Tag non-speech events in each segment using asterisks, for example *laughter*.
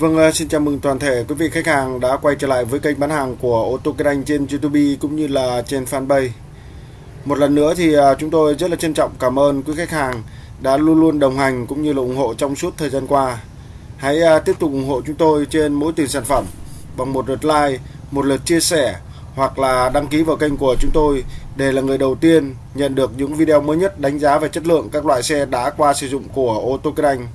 Vâng, à, xin chào mừng toàn thể quý vị khách hàng đã quay trở lại với kênh bán hàng của ô tô Kinh Anh trên YouTube cũng như là trên fanpage. Một lần nữa thì à, chúng tôi rất là trân trọng cảm ơn quý khách hàng đã luôn luôn đồng hành cũng như là ủng hộ trong suốt thời gian qua. Hãy à, tiếp tục ủng hộ chúng tôi trên mỗi tiền sản phẩm bằng một lượt like, một lượt chia sẻ hoặc là đăng ký vào kênh của chúng tôi để là người đầu tiên nhận được những video mới nhất đánh giá về chất lượng các loại xe đã qua sử dụng của ô tô Kinh Anh.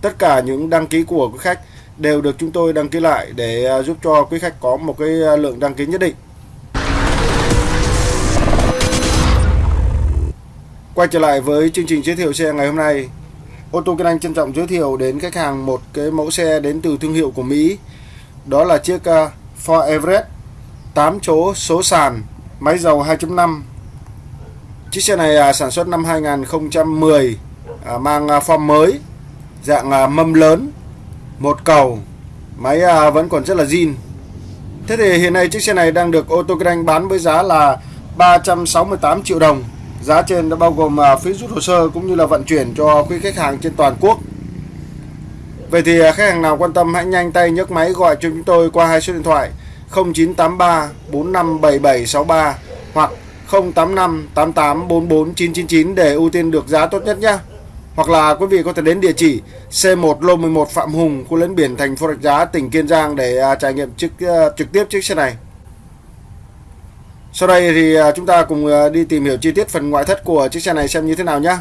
Tất cả những đăng ký của quý khách đều được chúng tôi đăng ký lại để à, giúp cho quý khách có một cái à, lượng đăng ký nhất định. Quay trở lại với chương trình giới thiệu xe ngày hôm nay. Ô tô Kinh Anh trân trọng giới thiệu đến khách hàng một cái mẫu xe đến từ thương hiệu của Mỹ. Đó là chiếc à, Ford Everest 8 chỗ số sàn, máy dầu 2.5. Chiếc xe này sản xuất năm 2010, mang form mới, dạng mâm lớn một cầu. Máy à, vẫn còn rất là zin. Thế thì hiện nay chiếc xe này đang được ô tô kinh anh bán với giá là 368 triệu đồng. Giá trên đã bao gồm à, phí rút hồ sơ cũng như là vận chuyển cho quý khách hàng trên toàn quốc. Vậy thì à, khách hàng nào quan tâm hãy nhanh tay nhấc máy gọi cho chúng tôi qua hai số điện thoại 0983 457763 hoặc 085 88 44 999 để ưu tiên được giá tốt nhất nhé. Hoặc là quý vị có thể đến địa chỉ C1 lô 11 Phạm Hùng, khu lấn biển thành phố Rạch Giá, tỉnh Kiên Giang để à, trải nghiệm trực à, trực tiếp chiếc xe này. Sau đây thì à, chúng ta cùng đi tìm hiểu chi tiết phần ngoại thất của chiếc xe này xem như thế nào nhé.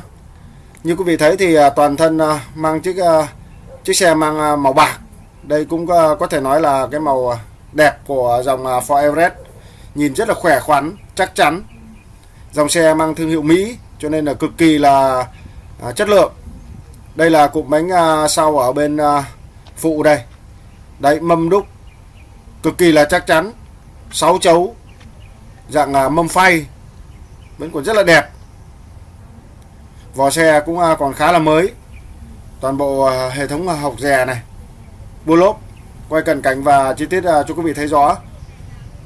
Như quý vị thấy thì toàn thân mang chiếc chiếc xe mang màu bạc. Đây cũng có thể nói là cái màu đẹp của dòng Ford Everest. Nhìn rất là khỏe khoắn, chắc chắn. Dòng xe mang thương hiệu Mỹ cho nên là cực kỳ là à, chất lượng. Đây là cụm bánh à, sau ở bên à, phụ đây. Đấy mâm đúc cực kỳ là chắc chắn. 6 chấu dạng à, mâm phay. Vẫn còn rất là đẹp. Vỏ xe cũng à, còn khá là mới. Toàn bộ à, hệ thống à, học rè này bua lốp quay cận cảnh và chi tiết à, cho quý vị thấy rõ.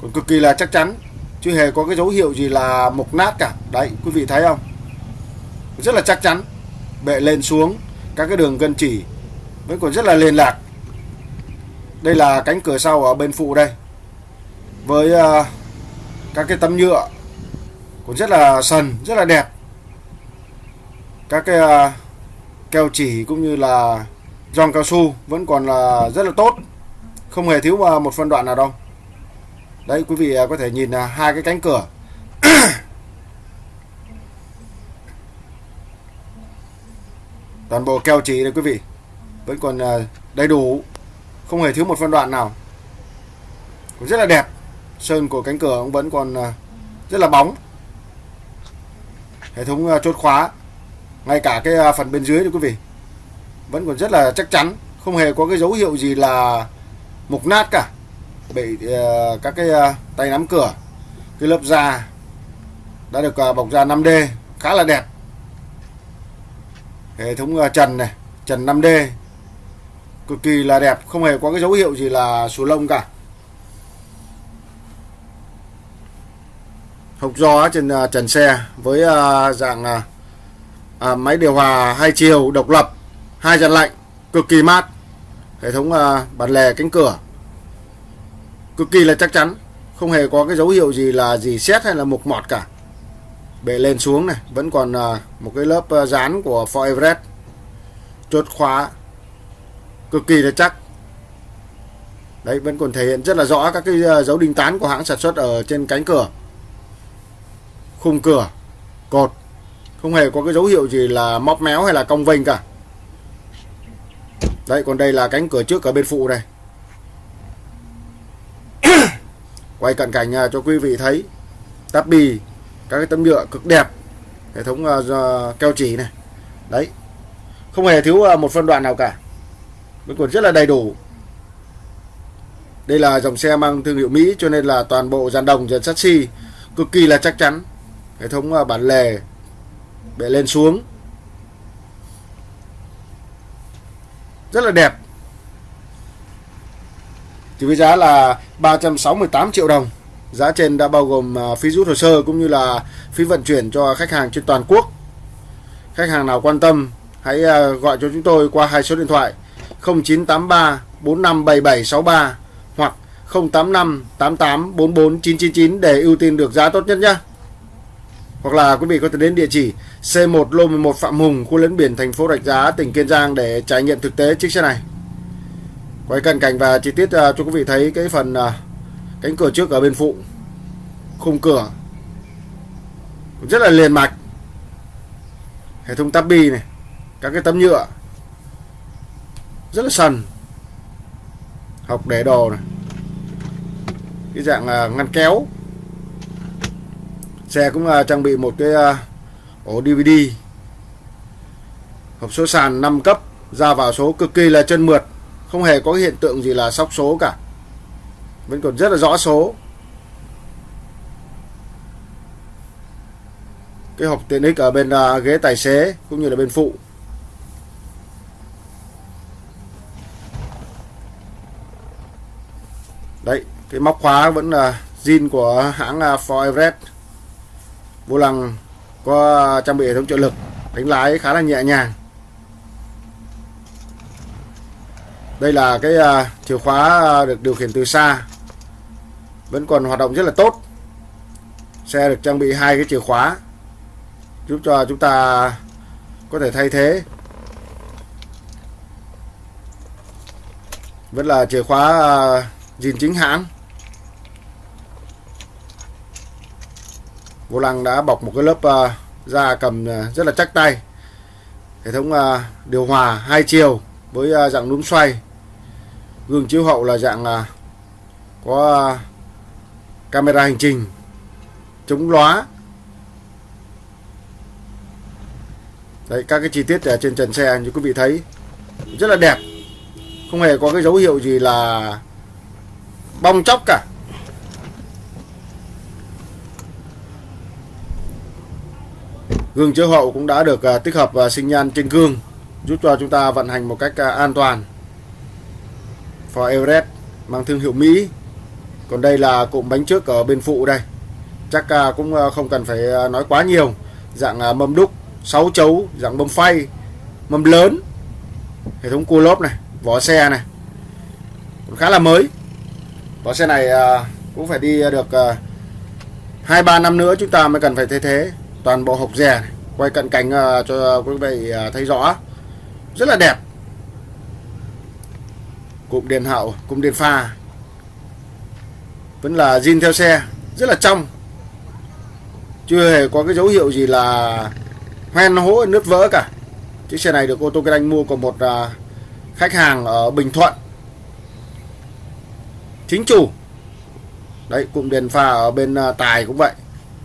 Còn cực kỳ là chắc chắn chưa hề có cái dấu hiệu gì là mục nát cả. Đấy quý vị thấy không? Rất là chắc chắn bệ lên xuống các cái đường gân chỉ vẫn còn rất là liên lạc. Đây là cánh cửa sau ở bên phụ đây. Với uh, các cái tấm nhựa cũng rất là sần rất là đẹp. Các cái uh, keo chỉ cũng như là giòn cao su vẫn còn là rất là tốt. Không hề thiếu ờ, một phân đoạn nào đâu. Đấy quý vị có thể nhìn là hai cái cánh cửa. *clears throat* toàn bộ keo chỉ đây quý vị. Vẫn còn à, đầy đủ. Không hề thiếu một phân đoạn nào. Cũng rất là đẹp. Sơn của cánh cửa cũng vẫn còn à, rất là bóng. Hệ thống à, chốt khóa. Ngay cả cái phần bên dưới đây quý vị. Vẫn còn rất là chắc chắn. Không hề có cái dấu hiệu gì là mục nát cả. Bị các cái tay nắm cửa. Cái lớp da đã được bọc da 5D khá là đẹp hệ thống à, trần này trần 5D cực kỳ là đẹp không hề có cái dấu hiệu gì là sù lông cả. Hộc gió trên à, trần xe với à, dạng máy điều hòa hai chiều độc lập hai dàn lạnh cực kỳ mát. Hệ thống uh, bản lề cánh cửa. Cực kỳ là chắc chắn không hề có cái dấu hiệu gì là gì xét hay là mục mọt cả bệ lên xuống này. Vẫn còn à, một cái lớp à, dán của Ford Everest. Chốt khóa. Cực kỳ là chắc. Đấy, vẫn còn thể hiện rất là rõ các cái à, dấu đinh tán của hãng sản xuất ở trên cánh cửa. Khung cửa, cột. Không hề có cái dấu hiệu gì là móc méo hay là cong vênh cả. Đấy, còn đây là cánh cửa trước ở bên phụ này *coughs* quay cận cảnh cho quý vị thấy. Tắp bì các cái tấm nhựa cực đẹp hệ thống uh, keo chỉ này. Đấy không hề thiếu uh, một phân đoạn nào cả. Vẫn còn rất là đầy đủ. Đây là dòng xe mang thương hiệu Mỹ cho nên là toàn bộ dàn đồng dàn sắt xi cực kỳ là chắc chắn. Hệ thống uh, bản lề bệ lên xuống. Rất là đẹp. Chỉ với giá là 368 triệu đồng. Giá trên đã bao gồm à, phí rút hồ sơ cũng như là phí vận chuyển cho khách hàng trên toàn quốc. Khách hàng nào quan tâm hãy à, gọi cho chúng tôi qua hai số điện thoại 0983 457763 hoặc 085 88 44 999 để ưu tiên được giá tốt nhất nhé. Hoặc là quý vị có thể đến địa chỉ C1 Lô 11 Phạm Hùng, khu lấn biển thành phố Rạch Giá, tỉnh Kiên Giang để trải nghiệm thực tế chiếc xe này. Quay cận cảnh và chi tiết à, cho quý vị thấy cái phần cánh cửa trước ở bên phụ. Khung cửa rất là liền mạch. Hệ thống tabi này, các cái tấm nhựa rất là sần. Học để đồ này. Cái dạng là ngăn kéo xe cũng là trang bị một cái à, ổ DVD hộp số sàn 5 cấp ra vào số cực kỳ là chân mượt không hề có hiện tượng gì là sóc số cả vẫn còn rất là rõ số. Cái hộp tiện ích ở bên uh, ghế tài xế cũng như là bên phụ. Đấy cái móc khóa vẫn là zin của hãng à, Ford Everest. Vô lăng có à, trang bị hệ thống trợ lực đánh lái khá là nhẹ nhàng. Đây là cái uh, chìa khóa à, được điều khiển từ xa. Vẫn còn hoạt động rất là tốt. Xe được trang bị hai cái chìa khóa giúp cho chúng ta có thể thay thế. Vẫn là chìa khóa à, uh, zin chính hãng. Vô lăng đã bọc một cái lớp da cầm rất là chắc tay. Hệ thống điều hòa hai chiều với dạng núm xoay gương chiếu hậu là dạng à, có à, camera hành trình, chống lóa đấy, các cái chi tiết ở trên trần xe như quý vị thấy, rất là đẹp. Không hề có cái dấu hiệu gì là bong chóc cả. Gương chiếu hậu cũng đã được à, tích hợp sinh nhan trên gương, giúp cho chúng ta vận hành một cách an toàn. Ford Everest mang thương hiệu Mỹ. Còn đây là cụm bánh trước ở bên phụ đây. Chắc à, cũng à, không cần phải à, nói quá nhiều. Dạng mâm đúc, 6 chấu, dạng mâm phay, mâm lớn. Hệ thống cua lốp này, vỏ xe này. Cũng khá là mới. Vỏ xe này cũng phải đi được hai 2-3 năm nữa chúng ta mới cần phải thay thế toàn bộ hộp rè này. quay cận cảnh cho quý vị thấy rõ rất là đẹp cụm đèn hậu cụm đèn pha. Vẫn là zin theo xe rất là trong. Chưa hề có cái dấu hiệu gì là hoen hố nứt vỡ cả. Chiếc xe này được ô tô kinh anh mua của một à, khách hàng ở Bình Thuận. Chính chủ. Đấy cụm đèn pha ở bên à, tài cũng vậy.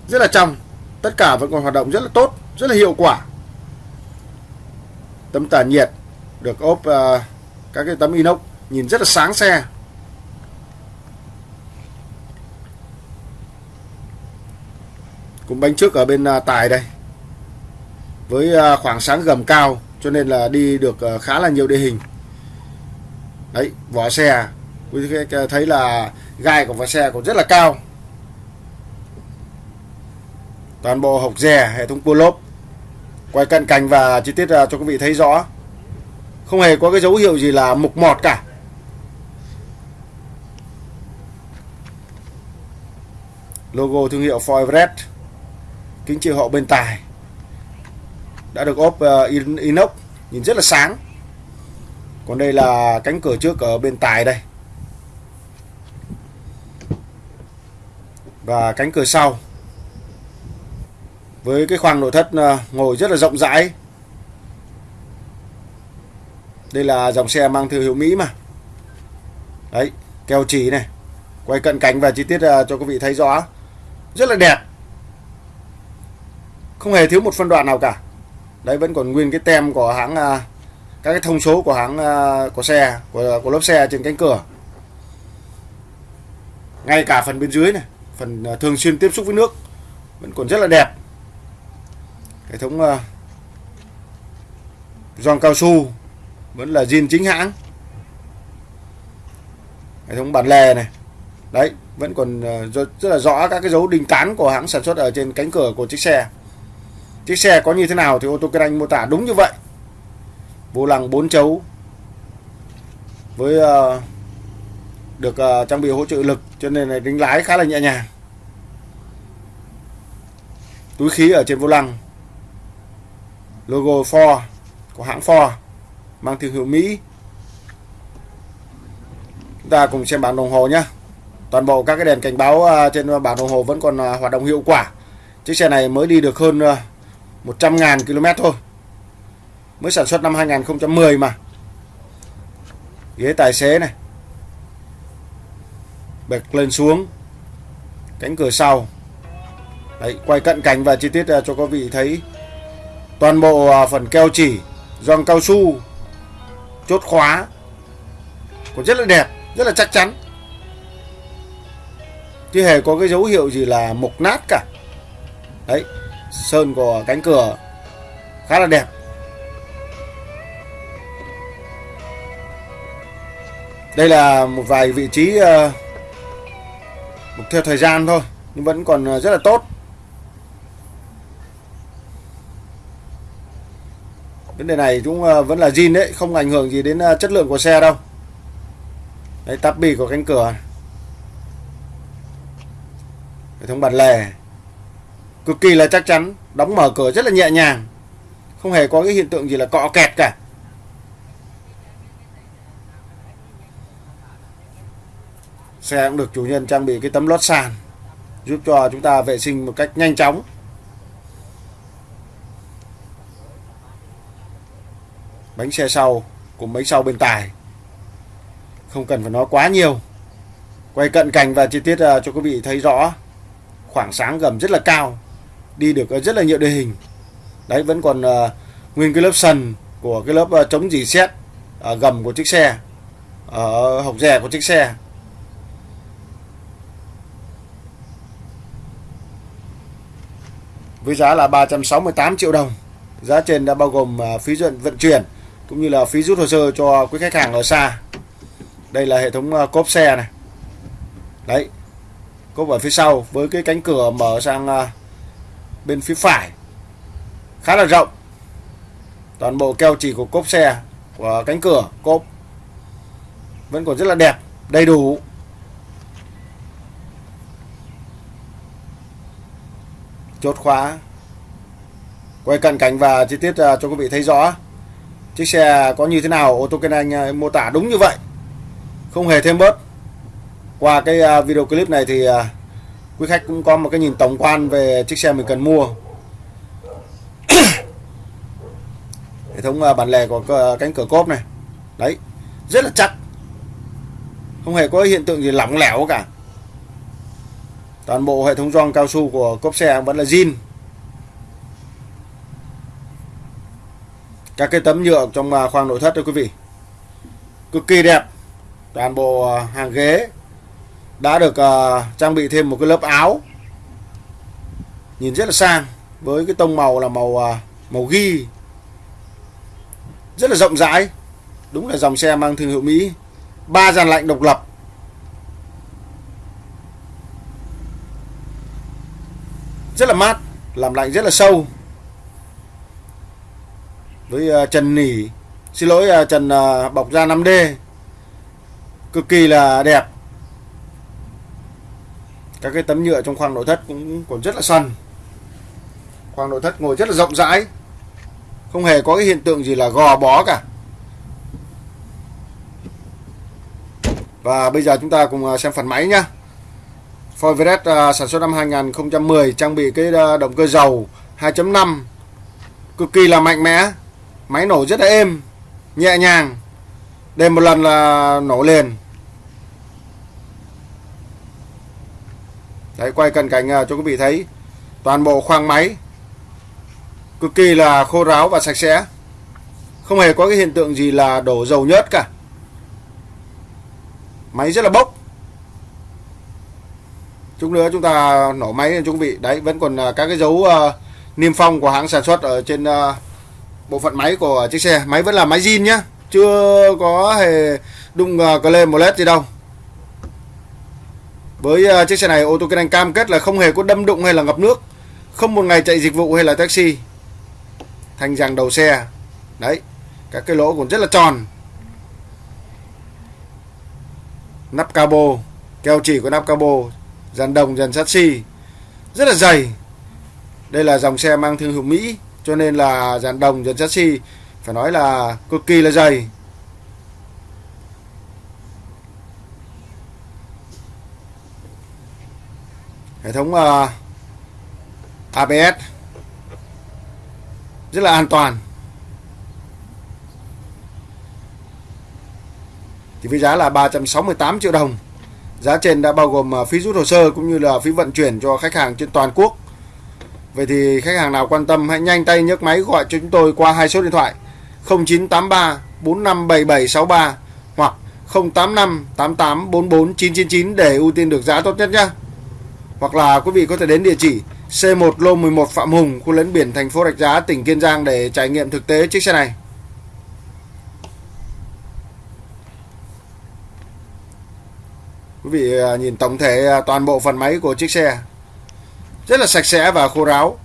Rất là trong. Tất cả vẫn còn hoạt động rất là tốt rất là hiệu quả. Tấm tản nhiệt được ốp uh, các cái tấm inox nhìn rất là sáng xe. Cũng bánh trước ở bên à, tài đây. Với à, khoảng sáng gầm cao, cho nên là đi được à, khá là nhiều địa hình. Đấy, vỏ xe. Quý thấy là gai của vỏ xe cũng rất là cao. Toàn bộ hộc rè hệ thống cua lốp. Quay cận cảnh và chi tiết cho quý vị thấy rõ. Không hề có cái dấu hiệu gì là mục mọt cả. Logo thương hiệu Ford Red, kính chiếu hậu bên tài. Đã được ốp uh, inox nhìn rất là sáng. Còn đây là cánh cửa trước ở bên tài đây. Và cánh cửa sau. Với cái khoang nội thất ờ, ngồi rất là rộng rãi. Đây là dòng xe mang thương hiệu Mỹ mà. Đấy keo chỉ này. Quay cận cảnh và chi tiết ờ, cho quý vị thấy rõ rất là đẹp. Không hề thiếu một phân đoạn nào cả. Đấy vẫn còn nguyên cái tem của hãng à, các cái thông số của hãng à, của xe của, của lớp xe trên cánh cửa. Ngay cả phần bên dưới này phần à, thường xuyên tiếp xúc với nước vẫn còn rất là đẹp. Hệ thống giòn cao su vẫn là zin chính hãng. Hệ thống bản lề này. Đấy vẫn còn ờ, rất, là rõ các cái dấu đinh tán của hãng sản xuất ở trên cánh cửa của chiếc xe. Chiếc xe có như thế nào thì ô tô kinh anh mô tả đúng như vậy. Vô lăng 4 chấu với uh, được uh, trang bị hỗ trợ lực cho nên là đánh lái khá là nhẹ nhàng. Túi khí ở trên vô lăng logo Ford của hãng Ford mang thương hiệu Mỹ. Chúng ta cùng xem bản đồng hồ nhé toàn bộ các cái đèn cảnh báo à, trên bảng đồng hồ vẫn còn à, hoạt động hiệu quả. Chiếc xe này mới đi được hơn à, 100.000 km thôi. Mới sản xuất năm 2010 mà. Ghế tài xế này. Bật lên xuống. Cánh cửa sau. Đấy, quay cận cảnh và chi tiết cho các vị thấy. Toàn bộ phần keo chỉ gioăng cao su chốt khóa. Cũng rất là đẹp rất là chắc chắn chưa hề có cái dấu hiệu gì là mục nát cả. Đấy sơn của cánh cửa khá là đẹp. Đây là một vài vị trí ờ, uh, theo thời gian thôi nhưng vẫn còn ờ, rất là tốt. Vấn đề này cũng ờ, vẫn là zin đấy không ảnh hưởng gì đến chất lượng của xe đâu. Đấy tắp bì của cánh cửa hệ thống bản lề. Cực kỳ là chắc chắn, đóng mở cửa rất là nhẹ nhàng. Không hề có cái hiện tượng gì là cọ kẹt cả. Xe cũng được chủ nhân trang bị cái tấm lót sàn, giúp cho chúng ta vệ sinh một cách nhanh chóng. Bánh xe sau cùng bánh sau bên tài. Không cần phải nói quá nhiều. Quay cận cảnh và chi tiết ờ, cho quý vị thấy rõ khoảng sáng gầm rất là cao đi được ờ, rất là nhiều địa hình đấy vẫn còn uh, nguyên cái lớp sần của cái lớp ờ, uh, chống dì xét ở gầm của chiếc xe ở hộc rè của chiếc xe với giá là 368 triệu đồng. Giá trên đã bao gồm uh, phí vận vận chuyển cũng như là phí rút hồ sơ cho quý khách hàng ở xa. Đây là hệ thống uh, cốp xe này. Đấy. Cốp ở phía sau với cái cánh cửa mở sang à, bên phía phải. Khá là rộng. Toàn bộ keo chỉ của cốp xe của cánh cửa cốp vẫn còn rất là đẹp, đầy đủ. chốt khóa quay cận cảnh và chi tiết à, cho quý vị thấy rõ chiếc xe có như thế nào ô tô kinh anh à, mô tả đúng như vậy không hề thêm bớt qua cái à, video clip này thì à, quý khách cũng có một cái nhìn tổng quan về chiếc xe mình cần mua. *coughs* Hệ thống à, bản lề của cánh cửa cốp này. Đấy, rất là chắc không hề có hiện tượng gì lỏng lẻo cả. Toàn bộ hệ thống gioăng cao su của cốp xe vẫn là zin. Các cái tấm nhựa trong khoang nội thất đó quý vị. Cực kỳ đẹp. Toàn bộ hàng ghế đã được uh, trang bị thêm một cái lớp áo. Nhìn rất là sang với cái tông màu là màu uh, màu ghi. Rất là rộng rãi đúng là dòng xe mang thương hiệu Mỹ. Ba dàn lạnh độc lập. Rất là mát làm lạnh rất là sâu. Với uh, trần nỉ. Xin lỗi uh, trần uh, bọc da 5D cực kỳ là đẹp các cái tấm nhựa trong khoang nội thất cũng còn rất là săn. Khoang nội thất ngồi rất là rộng rãi. Không hề có cái hiện tượng gì là gò bó cả. Và bây giờ chúng ta cùng à, xem phần máy nhá. Ford Everest à, sản xuất năm 2010 trang bị cái à, động cơ dầu 2.5 cực kỳ là mạnh mẽ. Máy nổ rất là êm, nhẹ nhàng. Đêm một lần là nổ liền. Đấy quay cận cảnh à, cho quý vị thấy. Toàn bộ khoang máy cực kỳ là khô ráo và sạch sẽ. Không hề có cái hiện tượng gì là đổ dầu nhớt cả. Máy rất là bốc. Chút nữa chúng ta nổ máy cho quý vị. Đấy vẫn còn à, các cái dấu uh, niêm phong của hãng sản xuất ở trên uh, bộ phận máy của chiếc xe. Máy vẫn là máy zin nhá. Chưa có hề đụng uh, cờ lên một led gì đâu với uh, chiếc xe này ô tô kinh anh cam kết là không hề có đâm đụng hay là ngập nước không một ngày chạy dịch vụ hay là taxi. Thành rằng đầu xe. Đấy các cái lỗ còn rất là tròn. Nắp cabo keo chỉ của nắp cabo dàn đồng dàn sắt xi. Rất là dày. Đây là dòng xe mang thương hiệu Mỹ cho nên là dàn đồng dàn sắt xi phải nói là cực kỳ là dày. Hệ thống ờ, uh, ABS rất là an toàn. Thì với giá là 368 triệu đồng. Giá trên đã bao gồm ờ, phí rút hồ sơ cũng như là phí vận chuyển cho khách hàng trên toàn quốc. Vậy thì khách hàng nào quan tâm hãy nhanh tay nhấc máy gọi cho chúng tôi qua hai số điện thoại 0983 457763 hoặc 085 88 44 999 để ưu tiên được giá tốt nhất nhé. Hoặc là quý vị có thể đến địa chỉ C1 Lô 11 Phạm Hùng, khu lấn biển thành phố Rạch Giá, tỉnh Kiên Giang để trải nghiệm thực tế chiếc xe này. Quý vị à, nhìn tổng thể à, toàn bộ phần máy của chiếc xe rất là sạch sẽ và khô ráo.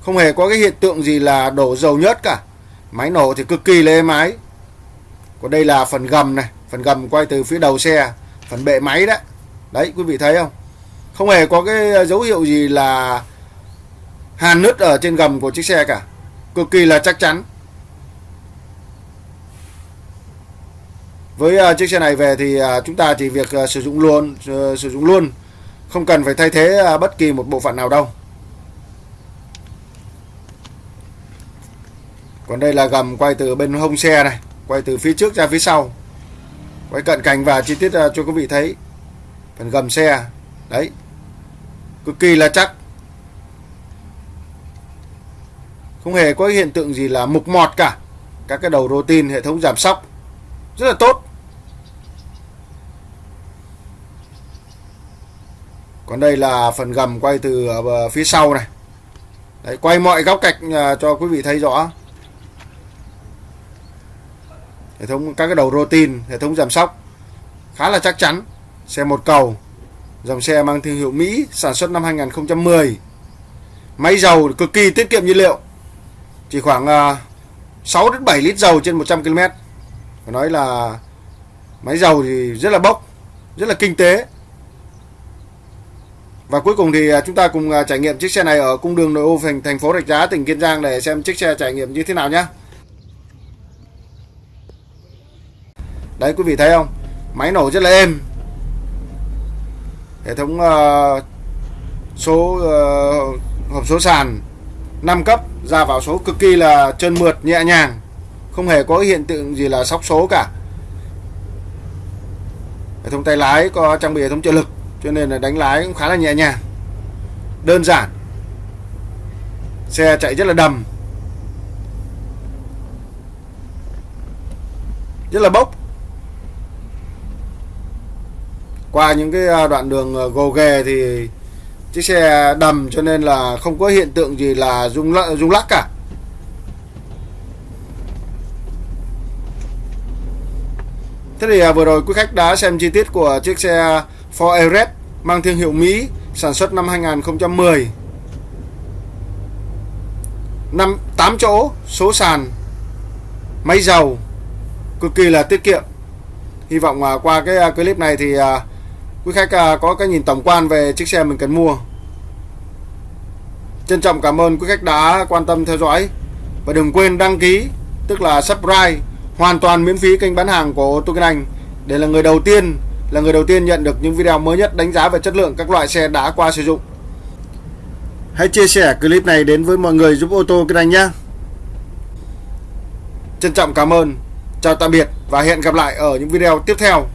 Không hề có cái hiện tượng gì là đổ dầu nhớt cả. Máy nổ thì cực kỳ lê máy. Còn đây là phần gầm này, phần gầm quay từ phía đầu xe, phần bệ máy đấy. Đấy quý vị thấy không? Không hề có cái dấu hiệu gì là hàn nứt ở trên gầm của chiếc xe cả. Cực kỳ là chắc chắn. Với uh, chiếc xe này về thì uh, chúng ta chỉ việc uh, sử dụng luôn uh, sử dụng luôn, không cần phải thay thế uh, bất kỳ một bộ phận nào đâu. Còn đây là gầm quay từ bên hông xe này, quay từ phía trước ra phía sau. Quay cận cảnh và chi tiết uh, cho quý vị thấy. Phần gầm xe. Đấy. Cực kỳ là chắc. Không hề có hiện tượng gì là mục mọt cả. Các cái đầu rô tin hệ thống giảm sóc rất là tốt. Còn đây là phần gầm quay từ à, phía sau này. Đấy, quay mọi góc cạnh à, cho quý vị thấy rõ. Hệ thống các cái đầu rô tin, hệ thống giảm sóc khá là chắc chắn. Xe một cầu, dòng xe mang thương hiệu Mỹ, sản xuất năm 2010. Máy dầu cực kỳ tiết kiệm nhiên liệu. Chỉ khoảng à, 6 đến 7 lít dầu trên 100 km. Phải nói là máy dầu thì rất là bốc, rất là kinh tế. Và cuối cùng thì à, chúng ta cùng à, trải nghiệm chiếc xe này ở cung đường nội ô thành thành phố Rạch Giá tỉnh Kiên Giang để xem chiếc xe trải nghiệm như thế nào nhé. Đấy quý vị thấy không? Máy nổ rất là êm. Hệ thống uh, số uh, hộp số sàn 5 cấp ra vào số cực kỳ là trơn mượt nhẹ nhàng. Không hề có hiện tượng gì là sóc số cả. Hệ thống tay lái có trang bị hệ thống trợ lực cho nên là đánh lái cũng khá là nhẹ nhàng đơn giản xe chạy rất là đầm rất là bốc qua những cái à, đoạn đường ờ, gồ ghề thì chiếc xe đầm cho nên là không có hiện tượng gì là rung lắc, rung lắc cả. Thế thì à, vừa rồi quý khách đã xem chi tiết của chiếc xe Ford Everest mang thương hiệu Mỹ sản xuất năm 2010 năm 8 chỗ số sàn máy dầu cực kỳ là tiết kiệm. Hy vọng à, qua cái à, clip này thì uh, quý khách à, có cái nhìn tổng quan về chiếc xe mình cần mua trân trọng cảm ơn quý khách đã quan tâm theo dõi và đừng quên đăng ký tức là subscribe hoàn toàn miễn phí kênh bán hàng của ô tô Kinh Anh để là người đầu tiên là người đầu tiên nhận được những video mới nhất đánh giá về chất lượng các loại xe đã qua sử dụng. Hãy chia sẻ clip này đến với mọi người giúp ô tô kinh anh nhé. Trân trọng cảm ơn, chào tạm biệt và hẹn gặp lại ở những video tiếp theo.